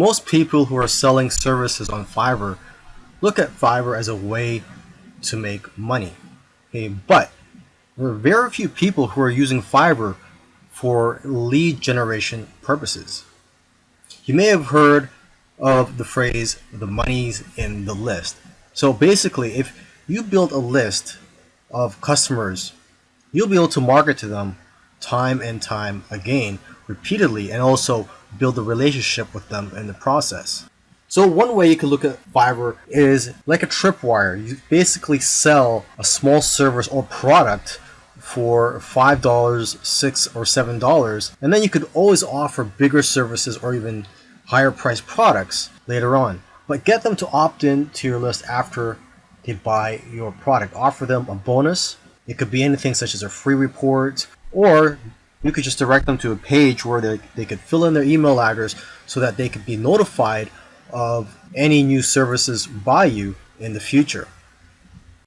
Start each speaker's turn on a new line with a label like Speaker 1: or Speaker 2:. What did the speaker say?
Speaker 1: Most people who are selling services on Fiverr look at Fiverr as a way to make money. Okay, but there are very few people who are using Fiverr for lead generation purposes. You may have heard of the phrase the money's in the list. So basically, if you build a list of customers, you'll be able to market to them time and time again, repeatedly, and also build a relationship with them in the process. So one way you can look at Fiverr is like a tripwire. You basically sell a small service or product for $5, 6 or $7, and then you could always offer bigger services or even higher priced products later on. But get them to opt in to your list after they buy your product. Offer them a bonus. It could be anything such as a free report, or you could just direct them to a page where they, they could fill in their email address so that they could be notified of any new services by you in the future.